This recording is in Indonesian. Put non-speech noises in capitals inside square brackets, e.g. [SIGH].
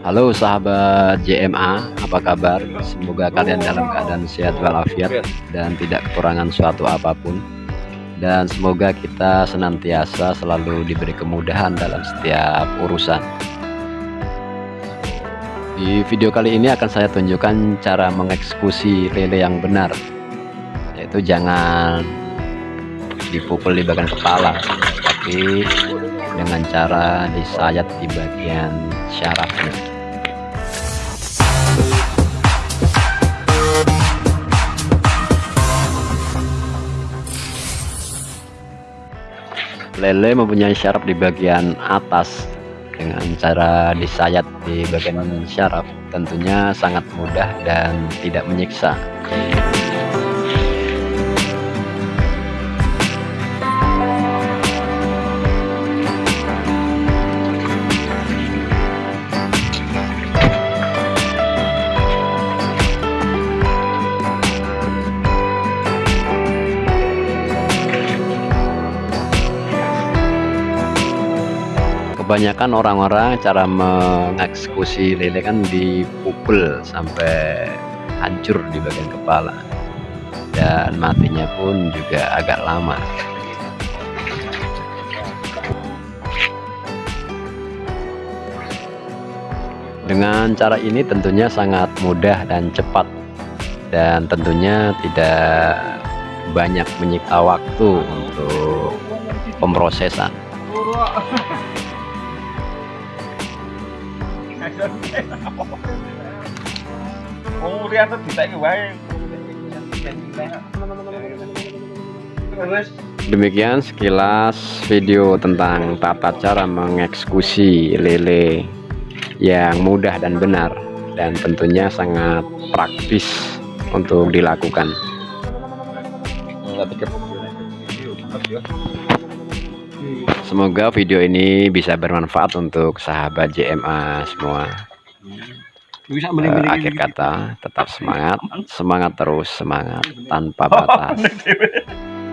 Halo sahabat JMA, apa kabar? Semoga kalian dalam keadaan sehat walafiat dan tidak kekurangan suatu apa pun. Dan semoga kita senantiasa selalu diberi kemudahan dalam setiap urusan. Di video kali ini akan saya tunjukkan cara mengeksekusi lele yang benar. Yaitu jangan dipukul di bagian kepala, tapi dengan cara disayat di bagian syarafnya. Lele mempunyai syaraf di bagian atas dengan cara disayat di bagian syaraf. Tentunya sangat mudah dan tidak menyiksa kebanyakan orang-orang cara mengeksekusi lele kan dipukul sampai hancur di bagian kepala. Dan matinya pun juga agak lama. Dengan cara ini tentunya sangat mudah dan cepat. Dan tentunya tidak banyak menyita waktu untuk pemrosesan Demikian sekilas video tentang tata cara mengeksekusi lele yang mudah dan benar dan tentunya sangat praktis untuk dilakukan. Semoga video ini bisa bermanfaat untuk sahabat JMA semua. Uh, akhir kata, tetap semangat, semangat terus, semangat tanpa batas. [LAUGHS]